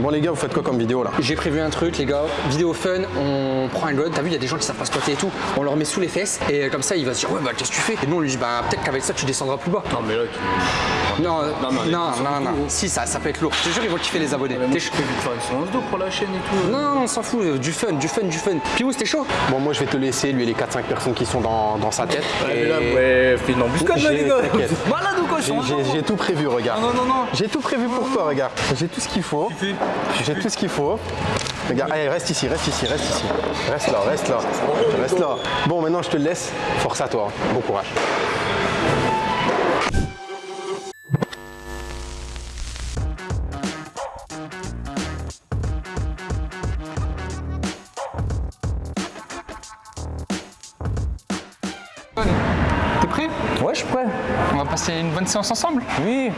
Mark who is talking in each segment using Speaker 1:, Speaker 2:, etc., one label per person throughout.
Speaker 1: Bon les gars, vous faites quoi comme vidéo là
Speaker 2: J'ai prévu un truc, les gars. Vidéo fun, on prend un god. T'as vu, il y a des gens qui savent pas squatter et tout. On leur met sous les fesses et comme ça, il va se dire Ouais, bah qu'est-ce que tu fais? Et nous, on lui dit Bah peut-être qu'avec ça, tu descendras plus bas.
Speaker 3: Non, mais là, tu.
Speaker 2: Non, non,
Speaker 3: non,
Speaker 2: non, non, non. Si, ça, ça peut être lourd. Je te jure, ils vont kiffer les abonnés. T'es chaud
Speaker 3: faire une séance d'eau pour la chaîne et tout.
Speaker 2: Non, non, on s'en fout. euh, Du fun, du fun, du fun. Piou, c'était chaud?
Speaker 1: Bon moi je vais te laisser, lui et les 4-5 personnes qui sont dans, dans sa tête.
Speaker 3: Ouais,
Speaker 1: Et
Speaker 3: mais là, ouais, fais une embuscade là,
Speaker 1: J'ai-
Speaker 3: les gars.
Speaker 1: J'ai- tout prévu, regarde.
Speaker 3: Non, non, non, non.
Speaker 1: J'ai tout prévu pour toi, regarde. J'ai tout ce qu'il faut. J'ai tout ce qu'il faut. Regarde, allez, reste ici, reste ici, reste ici. Reste là, reste là. Reste là. Bon, maintenant je te le laisse. Force à toi. Bon courage.
Speaker 2: Va passer une bonne séance ensemble
Speaker 4: Oui.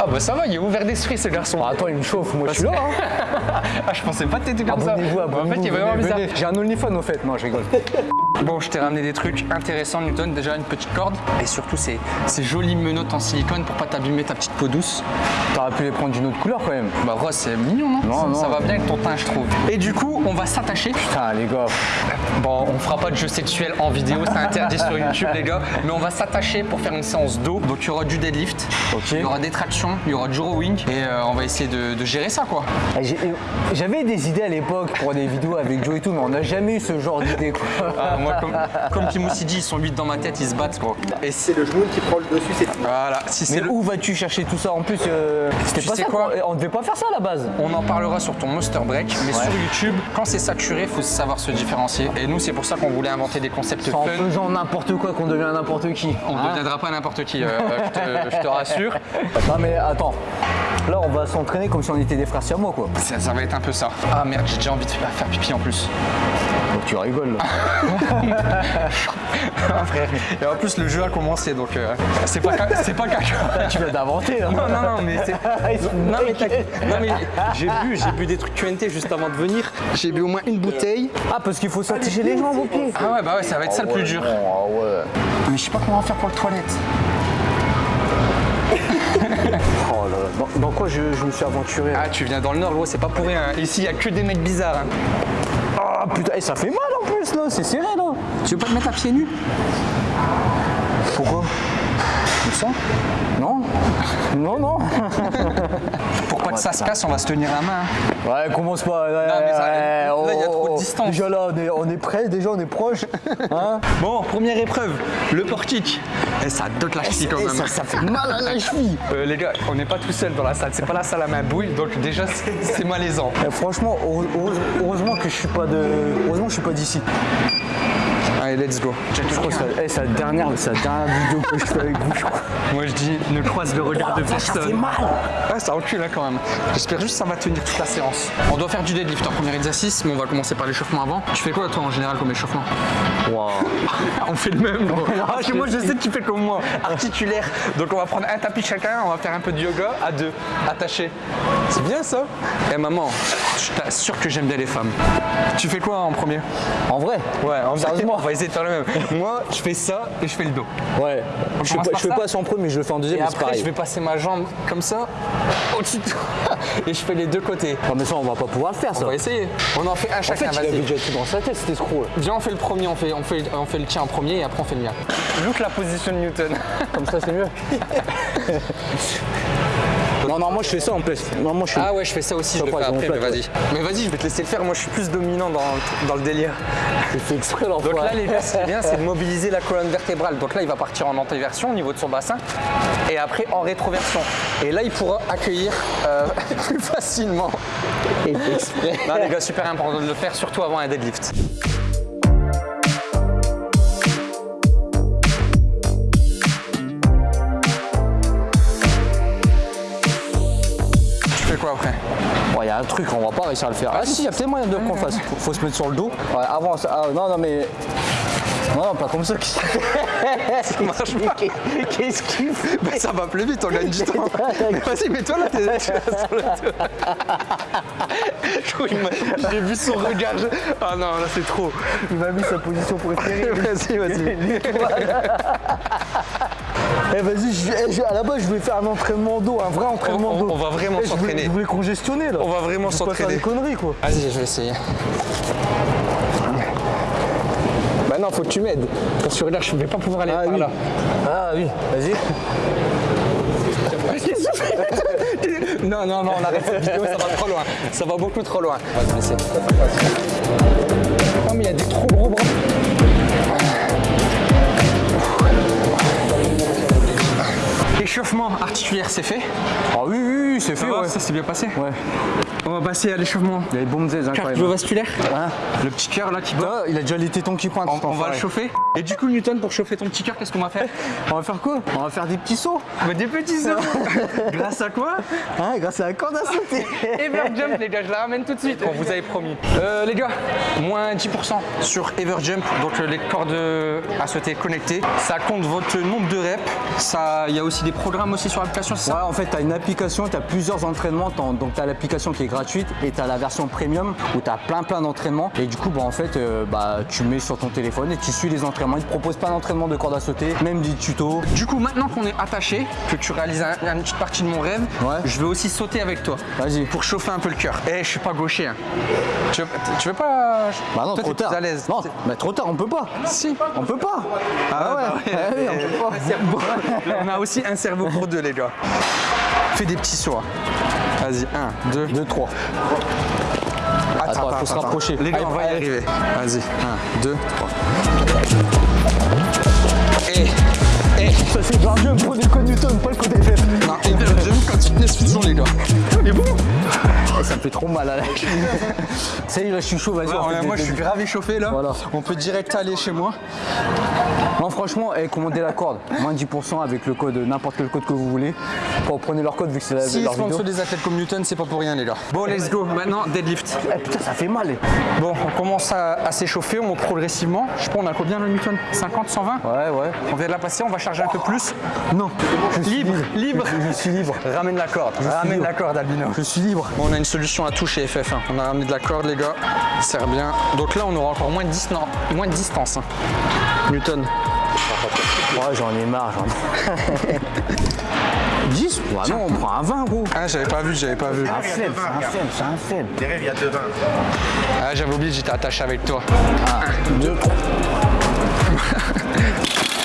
Speaker 2: Ah bah ça va, il est ouvert d'esprit ce garçon.
Speaker 4: Ah, attends, il me chauffe. Moi, je suis là. Hein.
Speaker 2: Ah, je pensais pas que t'étais comme ça.
Speaker 4: Abonnez-vous,
Speaker 2: En fait, il est vraiment bizarre.
Speaker 4: J'ai un OnlyFans au fait. Non, je rigole.
Speaker 2: Bon, je t'ai ramené des trucs intéressants, Newton. Déjà, une petite corde. Et surtout, ces, ces jolies menottes en silicone pour pas t'abîmer ta petite peau douce.
Speaker 4: T'aurais pu les prendre d'une autre couleur quand même.
Speaker 2: Bah, rose, c'est mignon, non,
Speaker 4: Non,
Speaker 2: ça,
Speaker 4: non.
Speaker 2: ça va bien avec ton teint, je trouve. Et du coup, on va s'attacher.
Speaker 4: Putain, les gars.
Speaker 2: Bon, on fera pas de jeu sexuel en vidéo, c'est interdit sur YouTube, les gars. Mais on va s'attacher pour faire une séance d'eau. Donc, il y aura du deadlift, il y aura des tractions, il y aura du rowing. Et euh, on va essayer de, de gérer ça, quoi.
Speaker 4: Eh, j'ai- J'avais des idées à l'époque pour des vidéos avec Joe et tout, mais on n'a jamais eu ce genre d'idée quoi.
Speaker 2: Ah, moi, comme, comme Timoussi dit, ils sont 8 dans ma tête, ils se battent, quoi. Et c'est
Speaker 1: le genou qui prend le dessus, c'est
Speaker 2: Voilà, si c'est
Speaker 4: Mais
Speaker 2: le.
Speaker 4: où vas-tu chercher tout ça? En plus, euh, c'était
Speaker 2: Tu
Speaker 4: pas
Speaker 2: sais
Speaker 4: ça.
Speaker 2: quoi
Speaker 4: On devait pas faire ça à la base.
Speaker 2: On en parlera sur ton Monster Break, mais sur YouTube, quand c'est saturé, il faut savoir se différencier. Et nous, c'est pour ça qu'on voulait inventer des concepts
Speaker 4: C'est en
Speaker 2: fun.
Speaker 4: faisant n'importe quoi qu'on devient n'importe qui.
Speaker 2: On ne
Speaker 4: Hein
Speaker 2: deviendra pas n'importe qui, euh, je, te, je te rassure.
Speaker 4: Non mais attends. Là, on va s'entraîner comme si on était des frères siamois quoi.
Speaker 2: Ça, ça va être un peu ça. Ah merde, j'ai déjà envie de faire pipi en plus.
Speaker 4: Donc tu rigoles là.
Speaker 2: Ah, frère. Et en plus, le jeu a commencé, donc euh, c'est pas, c'est pas caca.
Speaker 4: tu viens d'inventer là.
Speaker 2: Non, non, non, mais c'est. Non, mais, t'as- non, mais j'ai bu, j'ai bu des trucs QNT juste avant de venir. J'ai bu au moins une bouteille.
Speaker 4: Ah, parce qu'il faut s'attacher les jambes aux pieds.
Speaker 2: Ah ouais, bah ouais, ça va être ça le plus dur.
Speaker 4: Ah ouais.
Speaker 2: Mais je sais pas comment on va faire pour le toilette.
Speaker 4: Oh là là. Dans, dans quoi je, je me suis aventuré là
Speaker 2: Ah, tu viens dans le nord, gros, c'est pas pour rien. Ici, il y a que des mecs bizarres. hein.
Speaker 4: Ah putain, et ça fait mal en plus là, c'est serré là.
Speaker 2: Tu veux pas te mettre à pieds nus?
Speaker 4: Pourquoi?
Speaker 2: Comme ça?
Speaker 4: Non? Non, non.
Speaker 2: Ça se casse, on va se tenir la main. hein.
Speaker 4: Ouais, commence pas. Ouais,
Speaker 2: mais ça-
Speaker 4: ouais,
Speaker 2: là, il y a
Speaker 4: oh,
Speaker 2: trop de
Speaker 4: oh,
Speaker 2: distance.
Speaker 4: Déjà là, on est, on est près, déjà on est proche. Hein
Speaker 2: Bon, première épreuve, le portique. Et ça dote la cheville quand
Speaker 4: Et
Speaker 2: même.
Speaker 4: ça, ça fait mal à la cheville.
Speaker 2: Euh, les gars, on n'est pas tout seul dans la salle, c'est pas la salle à ma bouille, donc déjà c'est malaisant.
Speaker 4: Eh, franchement, heure- heure- heureusement que je suis pas de. Heureusement que je suis pas d'ici.
Speaker 2: Allez, let's go.
Speaker 4: Je crois que c'est eh, la dernière, c'est la dernière vidéo que je fais avec vous, je crois.
Speaker 2: Moi je dis, ne croise le regard de
Speaker 4: Ça fait
Speaker 2: personne.
Speaker 4: mal.
Speaker 2: Ouais, ça recule hein, quand même. J'espère juste que ça va tenir toute la séance. On doit faire du deadlift en premier exercice, mais on va commencer par l'échauffement avant. Tu fais quoi toi en général comme échauffement On fait le même. gros. Ah, moi je sais que tu fais comme moi, articulaire. Donc on va prendre un tapis chacun, on va faire un peu de yoga à deux, attachés. C'est bien ça? Eh maman, je t'assure que j'aime bien les femmes. Tu fais quoi en premier?
Speaker 4: En vrai?
Speaker 2: Ouais, en
Speaker 4: Sérieusement?
Speaker 2: On va essayer de faire le même. Moi, je fais ça et je fais le dos.
Speaker 4: Ouais. Je fais pas, je fais
Speaker 2: ça
Speaker 4: pas ça en premier, je le fais en deuxième,
Speaker 2: Et
Speaker 4: mais
Speaker 2: après, je vais passer ma jambe comme ça, au-dessus de toi, et je fais les deux côtés.
Speaker 4: Ah, mais ça, on va pas pouvoir le faire ça.
Speaker 2: On va essayer. On en fait un
Speaker 4: En
Speaker 2: chacun,
Speaker 4: fait, il avait déjà tout dans sa tête, cet escroc.
Speaker 2: Viens, on fait le premier, on fait, on, fait, on fait le tien en premier et après on fait le mien. Look la position de Newton.
Speaker 4: Comme ça, c'est mieux. non, non, moi je fais ça en plus. Non, moi je fais.
Speaker 2: Ah ouais, je fais ça aussi, je le fais après, mais vas-y. Mais vas-y, je vais te laisser le faire, moi je suis plus dominant dans, dans le délire.
Speaker 4: J'ai fait exprès
Speaker 2: Donc
Speaker 4: l'enfoiré.
Speaker 2: là, les gars, ce qui est bien, c'est de mobiliser la colonne vertébrale. Donc là, il va partir en antéversion au niveau de son bassin et après en rétroversion. Et là, il pourra accueillir euh, plus facilement.
Speaker 4: Exprès.
Speaker 2: Non, les gars, super important de le faire, surtout avant un deadlift.
Speaker 4: Il y a un truc, on va pas réussir à le faire. Ah si, il y a peut-être moyen de qu'on fasse. Faut, faut se mettre sur le dos. Ouais, avance. Ah, non, non, mais. Non, non, pas comme ça.
Speaker 2: Ça marche pas.
Speaker 4: Qu'est-ce qu'il fait
Speaker 2: Bah, ça va plus vite, on gagne du temps. Mais vas-y, mets-toi là, t'es J'ai vu son regard. Ah non, là c'est trop.
Speaker 4: Il m'a mis sa position préférée.
Speaker 2: Vas-y, vas-y.
Speaker 4: Eh vas-y, je- eh, à la base je voulais faire un entraînement d'eau, un vrai entraînement d'eau.
Speaker 2: on va vraiment
Speaker 4: Eh,
Speaker 2: s'entraîner.
Speaker 4: Je voulais congestionner là.
Speaker 2: On va vraiment s'entraîner.
Speaker 4: des conneries quoi.
Speaker 2: Vas-y, je vais essayer. Bah non, faut que tu m'aides. Parce que là, je vais pas pouvoir aller
Speaker 4: Ah
Speaker 2: par
Speaker 4: oui.
Speaker 2: là.
Speaker 4: Ah oui, vas-y.
Speaker 2: Non, non, non, on arrête cette vidéo, ça va trop loin. Ça va beaucoup trop loin. On va se laisser. Oh, mais il y a des trop gros bras. Échauffement articulaire, c'est fait.
Speaker 4: Oui, oui, c'est fait,
Speaker 2: va,
Speaker 4: ouais.
Speaker 2: ça s'est bien passé.
Speaker 4: Ouais.
Speaker 2: On va passer à l'échauffement
Speaker 4: Il y a les bombes incroyables.
Speaker 2: cardiovasculaire.
Speaker 4: Hein
Speaker 2: Le petit cœur là qui bat.
Speaker 4: Ah, il a déjà les tétons qui pointent.
Speaker 2: On, va le chauffer. Et du coup, Newton, pour chauffer ton petit cœur, qu'est-ce qu'on va faire
Speaker 4: On va faire quoi On va faire des petits sauts.
Speaker 2: Mais Des petits sauts. Grâce à quoi
Speaker 4: Hein, grâce à la corde à sauter.
Speaker 2: Everjump, les gars, je la ramène tout de suite. On vous avait promis. Euh, les gars, moins 10% sur Everjump, donc euh, les cordes à sauter connectées. Ça compte votre nombre de reps. Ça, il y a aussi des programmes aussi sur l'application, c'est
Speaker 4: Ouais,
Speaker 2: ça
Speaker 4: en fait, tu as une application, tu as plusieurs entraînements. Donc, tu as l'application qui est gratuite et tu as la version premium où tu as plein plein d'entraînements. Et du coup, bah, en fait, euh, bah, tu mets sur ton téléphone et tu suis les entraînements. Ils te proposent plein d'entraînements de corde à sauter, même des tutos.
Speaker 2: Du coup, maintenant qu'on est attaché, que tu réalises un- une petite partie de mon rêve,
Speaker 4: Ouais.
Speaker 2: je vais aussi sauter avec toi.
Speaker 4: Vas-y.
Speaker 2: Pour chauffer un peu le cœur. Eh, je suis pas gaucher. hein. Tu, veux, tu veux pas
Speaker 4: Bah non,
Speaker 2: Toi,
Speaker 4: trop
Speaker 2: t'es plus
Speaker 4: tard.
Speaker 2: à l'aise.
Speaker 4: Non, mais trop tard, on peut pas.
Speaker 2: Si.
Speaker 4: On peut pas.
Speaker 2: Ah ouais,
Speaker 4: Ah oui, on peut pas.
Speaker 2: On a aussi un cerveau pour deux, les gars. Fais des petits sauts. hein. Vas-y, un, deux.
Speaker 4: 2, 3. Attends, faut se rapprocher.
Speaker 2: Les gars, on va y arriver. Vas-y, un, deux, trois. Et, et,
Speaker 4: Ça, c'est un jeu, prenez le code Newton, pas le code FF.
Speaker 2: non, et bien, j'aime quand fitness fusion, les gars. Mais bon
Speaker 4: Eh, ça me fait trop mal à la Ça y est, là, je suis chaud, vas-y.
Speaker 2: Moi, je suis grave échauffé, là.
Speaker 4: Voilà.
Speaker 2: On peut direct aller chez moi.
Speaker 4: Non, franchement, eh, commandez la corde. Moins 10% avec le code, n'importe quel code que vous voulez. Quand prenez leur code, vu que c'est la
Speaker 2: Si
Speaker 4: leur
Speaker 2: sponsor
Speaker 4: vidéo.
Speaker 2: des athlètes comme Newton, c'est pas pour rien, les gars. Bon, let's go. Maintenant, deadlift.
Speaker 4: Eh, putain, ça fait mal.
Speaker 2: Bon, on commence à, à s'échauffer, on monte progressivement. Je sais pas, on a combien le Newton? 50, 120
Speaker 4: Ouais, ouais.
Speaker 2: On vient de la passer, on va charger un peu plus.
Speaker 4: Non, je suis
Speaker 2: Libre, libre.
Speaker 4: Je, je suis libre.
Speaker 2: Ramène la corde, ramène la corde, Albino.
Speaker 4: Je suis libre.
Speaker 2: Bon, on a une solution à tout chez FF. hein. On a ramené de la corde, les gars. Ça sert bien. Donc là, on aura encore moins de, dis- non, moins de distance. hein. Newton.
Speaker 4: Ouais, j'en ai marre, j'en ai. 10 Ouais, non, on prend un 20, gros.
Speaker 2: Ah, j'avais pas vu, j'avais pas vu.
Speaker 4: Un faible, c'est un faible, c'est un faible.
Speaker 1: Des rêves, il y a deux vins.
Speaker 2: Ah, j'avais oublié, j'étais attaché avec toi.
Speaker 4: 2, 3.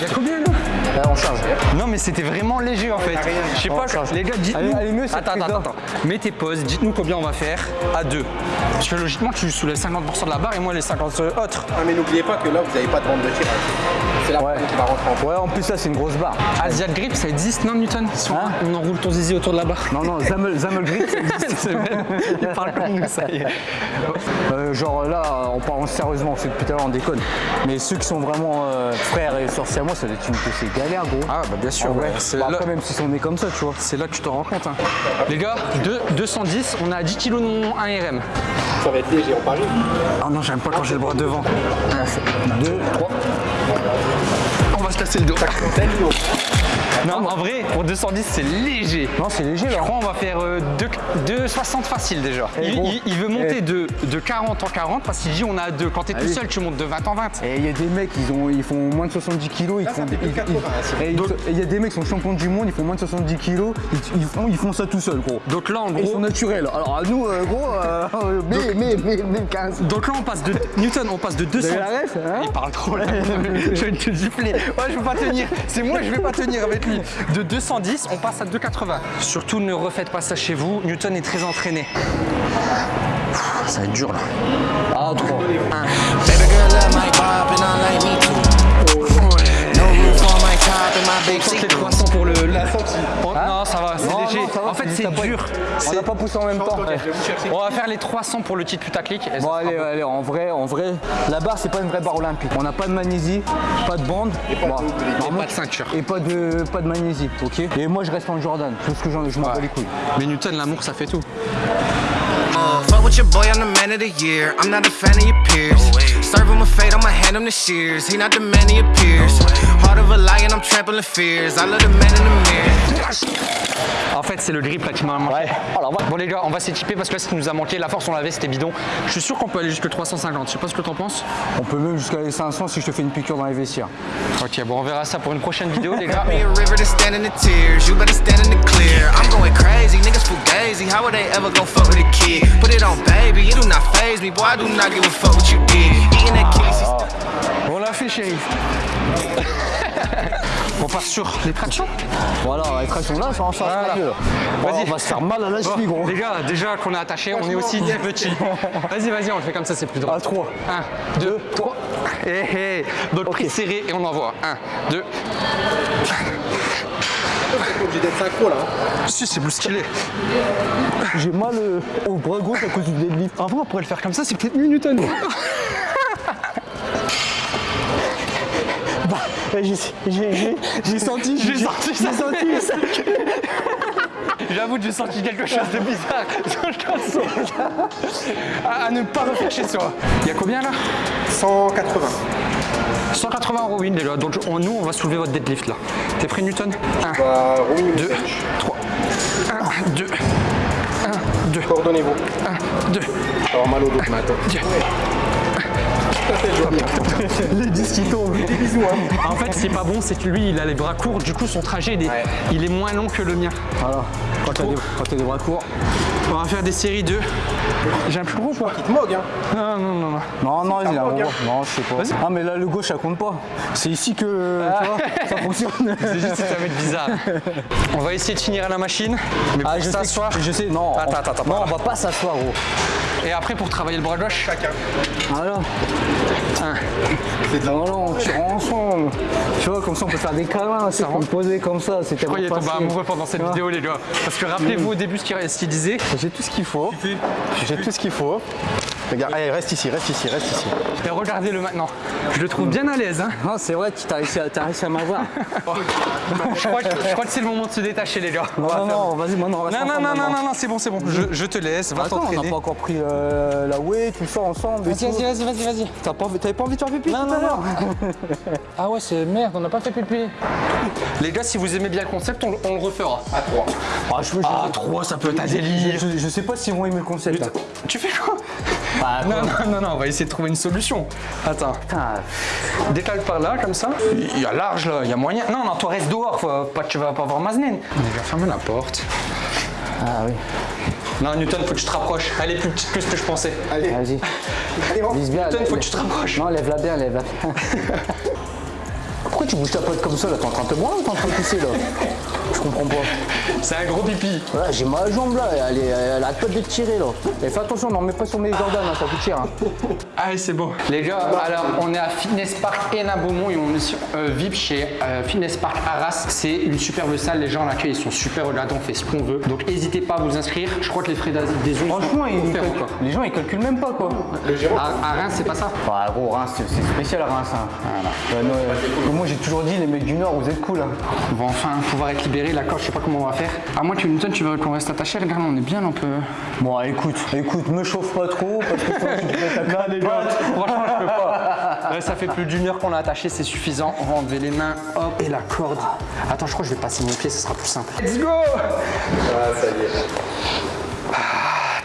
Speaker 2: Il y a combien là?
Speaker 4: On charge.
Speaker 2: Non mais c'était vraiment léger en fait. Je sais pas, les gars, dites-nous.
Speaker 4: Allez, allez, mieux, cette
Speaker 2: attends, attends, attends. Mettez pause, dites-nous combien on va faire à deux. Parce que logiquement, tu soulèves 50% de la barre et moi les 50 autres.
Speaker 1: Ah, mais n'oubliez pas que là, vous n'avez pas de bande de tirage. C'est la
Speaker 4: Ouais.
Speaker 1: bande qui va rentrer en
Speaker 4: Ouais, en plus, ça, c'est une grosse barre.
Speaker 2: Asiat Grip, ça existe, non Newton? Si on-
Speaker 4: Hein
Speaker 2: on enroule ton zizi autour de la barre.
Speaker 4: Non, non, Zamel, Zamel Grip, ça existe.
Speaker 2: Il parle comme nous, ça y est.
Speaker 4: Euh, genre là, on parle sérieusement, c'est depuis tout à l'heure, on déconne. Mais ceux qui sont vraiment euh, frères et sorciers à moi, ça doit être une c'est galère, gros.
Speaker 2: Ah bah bien sûr, ouais. C'est
Speaker 4: Bah, après, même s'ils sont nés comme ça, tu vois.
Speaker 2: c'est là que tu te rends compte. hein. Les gars, deux- 210, on a 10 kg de mon 1 RM.
Speaker 1: Ça va être léger en Paris.
Speaker 2: Ah non, j'aime pas quand j'ai le bras devant.
Speaker 4: 2, 3.
Speaker 2: On va se casser le dos. Non, en vrai, pour 210, c'est léger.
Speaker 4: Non, c'est léger
Speaker 2: Je
Speaker 4: là.
Speaker 2: crois on va faire euh, 2,60 facile déjà.
Speaker 4: Eh,
Speaker 2: Il,
Speaker 4: gros.
Speaker 2: il- il veut monter
Speaker 4: Eh.
Speaker 2: de, de 40 en 40 parce qu'il dit on a deux. Quand t'es tout seul, tu montes de 20 en 20.
Speaker 4: Et il y a des mecs, ils, ont, ils font moins de 70 kilos, ils font des- ils-
Speaker 1: 80,
Speaker 4: ils- et ils- et il y a des mecs qui sont champions du monde, ils font moins de 70 kilos, ils, ils font, ils font ça tout seuls, gros.
Speaker 2: Donc là, en
Speaker 4: Et ils sont
Speaker 2: gros,
Speaker 4: naturels. Alors à nous, euh, gros, euh, mais, mais, mais, mais 15.
Speaker 2: donc là, on passe de Newton, on passe de 200.
Speaker 4: avez la ref, hein
Speaker 2: Il parle trop là. je vais te gifler. Ouais, je vais pas tenir. C'est moi, je vais pas tenir avec lui. De 210, on passe à 280. Surtout, ne refaites pas ça chez vous. Newton est très entraîné. Ça va être dur là.
Speaker 4: Ah, 3.
Speaker 5: Baby girl love my bop and I like me too. No roof on my top and my big
Speaker 2: Tente les
Speaker 5: seat.
Speaker 2: 300 pour le. La Non, ça va,
Speaker 4: ça va,
Speaker 2: en fait,
Speaker 4: c'est-
Speaker 2: dur.
Speaker 4: On
Speaker 2: C'est-
Speaker 4: n'a pas poussé en même temps.
Speaker 2: On va faire les 300 pour le titre putaclic.
Speaker 4: Bon allez, allez, en vrai, en vrai, la barre c'est pas une vraie barre olympique. On n'a pas de magnésie, pas de bande,
Speaker 2: Et pas de ceinture.
Speaker 4: et pas de pas de magnésie, ok. Et moi je reste en Jordan, tout ce que j'en je m'en bats les couilles.
Speaker 2: Mais Newton, l'amour, ça fait tout.
Speaker 5: Uh, fuck with your boy, I'm the man of the year. I'm not a fan of your peers. Serve him with fate, I'ma hand him the shears. He not the man of your peers. Heart of a lion, I'm trampling fears. I love the man in the mirror.
Speaker 2: En fait, c'est le grip là qui m'a manqué. Alors, bon, les gars, on va s'équiper parce que là, ce qui nous a manqué, la force, on l'avait, c'était bidon. Je suis sûr qu'on peut aller jusque 350. Je sais pas ce que t'en penses.
Speaker 4: On peut même jusqu'à les 500 si je te fais une piqûre dans les vestiaires.
Speaker 2: Ok, bon, on verra ça pour une prochaine vidéo, les gars.
Speaker 5: It on,
Speaker 2: l'a fait, shérif. Sur les tractions
Speaker 4: Voilà, la traction là, ça en change
Speaker 2: Voilà. Vas-y.
Speaker 4: on va se faire mal à la
Speaker 2: Bon,
Speaker 4: cheville, gros.
Speaker 2: Les gars, déjà qu'on est attaché, on est aussi des petits. Vas-y, vas-y, on le fait comme ça, c'est plus drôle.
Speaker 4: À 3.
Speaker 2: 1, 2, 3. Hé hé. Donc prise serrée et on envoie. 1, 2.
Speaker 1: obligé d'être synchro là.
Speaker 2: Si, c'est plus stylé.
Speaker 4: J'ai mal euh, au bras gauche à cause du deadlift.
Speaker 2: En vrai, on pourrait le faire comme ça, c'est peut-être mieux Newton.
Speaker 4: J'ai senti.
Speaker 2: J'ai senti ça.
Speaker 4: J'ai senti.
Speaker 2: J'avoue que j'ai senti quelque chose de bizarre. Je pense. à, à ne pas refaire chez soi. Il y a combien là?
Speaker 1: 180.
Speaker 2: 180 euros win déjà. Donc on- nous, on va soulever votre deadlift là. T'es prêt Newton? 1,
Speaker 1: Bah, rowing
Speaker 2: 2, 3. 1, 2. 1, 2.
Speaker 1: Coordonnez-vous.
Speaker 2: 1, 2.
Speaker 1: Alors mal au dos,
Speaker 4: Les disques qui tombent. Des bisous, hein.
Speaker 2: En fait, c'est pas bon, c'est que lui, il a les bras courts. Du coup, son trajet, il est, il est moins long que le mien.
Speaker 4: Voilà. Quand t'as des, quand t'as des bras courts.
Speaker 2: On va faire des séries 2. J'ai un plus gros pas
Speaker 1: Il te mogue, hein.
Speaker 2: Non, non, non, non.
Speaker 4: Non, non, il a un gros. Non, je sais pas. Ah, mais là, le gauche, ça compte pas. C'est ici que tu vois, ça fonctionne.
Speaker 2: C'est juste que c'est un mec bizarre. On va essayer de finir à la machine. Mais pour
Speaker 4: Ah, je sais,
Speaker 2: s'asseoir.
Speaker 4: je sais, non.
Speaker 2: Attends,
Speaker 4: on-
Speaker 2: attends, attends,
Speaker 4: Non, on va pas s'asseoir, gros.
Speaker 2: Et après, pour travailler le bras gauche, chacun.
Speaker 4: Voilà.
Speaker 2: Un.
Speaker 4: C'est non, non, on tire ensemble. Tu vois, comme ça, on peut faire des câlins, c'est poser comme ça. C'est tellement
Speaker 2: tombé
Speaker 4: facile.
Speaker 2: amoureux pendant cette
Speaker 4: Tu
Speaker 2: vidéo, les gars. Parce que rappelez-vous au début ce qu'il ce qu'il disait.
Speaker 4: J'ai tout ce qu'il faut.
Speaker 1: J'ai tout ce qu'il faut. Regarde, allez, reste ici, reste ici, reste ici.
Speaker 2: Et regardez-le maintenant. Je le trouve bien à l'aise. Hein.
Speaker 4: C'est vrai, tu t'as réussi à, m'avoir.
Speaker 2: Je crois, que, je crois que c'est le moment de se détacher, les gars. On
Speaker 4: Non, non, vas-y, maintenant, on reste
Speaker 2: Non, non, non, non, non, non, c'est bon, c'est bon. Je, je te laisse, va
Speaker 4: Attends, on n'a
Speaker 2: t'entraîner.
Speaker 4: pas encore pris euh, la whey, tout ça ensemble.
Speaker 2: Vas-y, vas-y, vas-y, vas-y, vas-y.
Speaker 4: T'as pas envie- T'avais pas envie de faire pipi
Speaker 2: Non,
Speaker 4: tout à
Speaker 2: non,
Speaker 4: l'heure
Speaker 2: Ah ouais, c'est merde, on n'a pas fait pipi. Les gars, si vous aimez bien le concept, on, on le refera.
Speaker 1: À 3.
Speaker 4: Ah, je, je-
Speaker 2: Ah, 3, ça peut être un délire.
Speaker 4: je, je sais pas s'ils vont aimer le concept.
Speaker 2: Tu fais quoi?
Speaker 4: Bah,
Speaker 2: Non, non, non, non, on va essayer de trouver une solution. Attends,
Speaker 4: Putain,
Speaker 2: décale par là, comme ça. Il y a large là, il y a moyen. Non, non, toi reste dehors, faut pas, tu vas pas voir Maznine. On va fermer la porte.
Speaker 4: ah oui.
Speaker 2: Non, Newton, faut que tu te rapproches. Elle est plus petite que ce que je pensais.
Speaker 1: Allez,
Speaker 4: Vas-y.
Speaker 1: allez.
Speaker 4: Vise bien.
Speaker 2: Newton, faut que tu te rapproches.
Speaker 4: Non, lève-la bien, lève-la bien. Pourquoi tu bouges ta pote comme ça là? T'es en train de te boire ou t'es en train de pisser là? Je comprends pas.
Speaker 2: C'est un gros pipi.
Speaker 4: Voilà, j'ai ma jambe là, elle, est, elle pas de tirer là. Et fais attention, n'en mets pas sur mes Jordan, hein, ça coûte cher. hein.
Speaker 2: Allez, c'est bon. Les gars, alors on est à Fitness Park Hénin Beaumont et on est sur euh, VIP chez euh, Fitness Park Arras. C'est une superbe salle, les gens à l'accueil ils sont super regardants, on fait ce qu'on veut. Donc n'hésitez pas à vous inscrire. Je crois que les frais d'adhésion
Speaker 4: Franchement, ils,
Speaker 2: offerts
Speaker 4: ils-
Speaker 2: encore.
Speaker 4: les gens ils calculent même pas quoi.
Speaker 2: À, à Reims, c'est pas ça
Speaker 4: Ah gros, Reims, c'est spécial Reims. Hein. Ouais, non, euh, moi j'ai toujours dit, les mecs du Nord, vous êtes cool. Hein.
Speaker 2: On va enfin pouvoir être la corde, je sais pas comment on va faire. À moins que Newton, tu veux qu'on reste attaché, regarde, on est bien, on peut.
Speaker 4: Bon, écoute, écoute, me chauffe pas trop parce que toi, tu te mets ta claque, les gars.
Speaker 2: Franchement, je peux pas. Là, ça fait plus d'une heure qu'on l'a attaché, c'est suffisant. On va enlever les mains, hop, et la corde. Attends, je crois que je vais passer mon pied, ce sera plus simple. Let's go Ah, ça,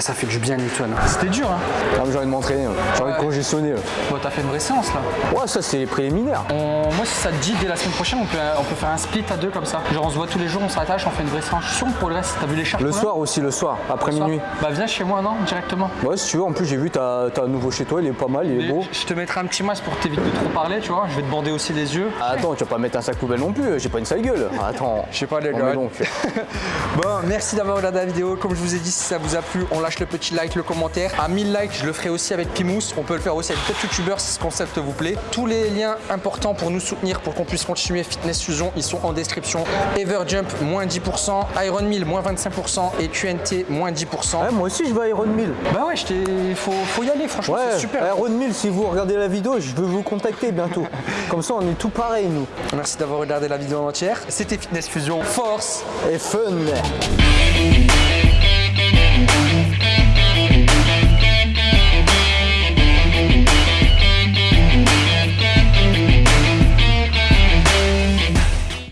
Speaker 2: ça fait du bien, Newton. C'était dur, hein
Speaker 4: Ah, j'ai envie de m'entraîner, j'ai envie de congestionner.
Speaker 2: Bon, t'as fait une vraie séance, là.
Speaker 4: Ouais, ça c'est les préliminaires.
Speaker 2: On- Moi, si ça te dit, dès la semaine prochaine, on peut, on peut faire un split à deux comme ça. Genre, on se voit tous les jours, on s'attache, on fait une vraie séance. Je suis sûr pour le reste, t'as vu les charges
Speaker 4: Le soir aussi, le soir, après
Speaker 2: soir
Speaker 4: minuit.
Speaker 2: Bah, viens chez moi, non Directement.
Speaker 4: Ouais, si tu veux, en plus j'ai vu, t'as un nouveau chez toi, il est pas mal, il est beau.
Speaker 2: Je te mettrai un petit masque pour t'éviter de trop parler, tu vois. Je vais te bander aussi les yeux.
Speaker 4: Ah, Attends, tu vas pas mettre un sac poubelle non plus, j'ai pas une sale gueule. Attends.
Speaker 2: Je sais pas, les
Speaker 4: Non,
Speaker 2: gars. Bon, merci d'avoir regardé la vidéo. Comme je vous ai dit, si ça vous a plu, on lâche le petit like, le commentaire. À 1000 likes, je le ferai aussi avec Pimous. On peut le faire aussi avec d'autres youtubeurs si ce concept vous plaît. Tous les liens importants pour nous soutenir, pour qu'on puisse continuer Fitness Fusion, ils sont en description. Everjump, moins 10%. Iron Mill, moins 25%. Et QNT, moins 10%.
Speaker 4: Ouais, moi aussi je vais à Iron Mill.
Speaker 2: Bah ouais, t'ai- faut, faut y aller, franchement,
Speaker 4: Ouais,
Speaker 2: c'est super.
Speaker 4: Iron Mill, si vous regardez la vidéo, je veux vous contacter bientôt. Comme ça, on est tout pareil, nous.
Speaker 2: Merci d'avoir regardé la vidéo en entière. C'était Fitness Fusion. Force
Speaker 4: Et fun.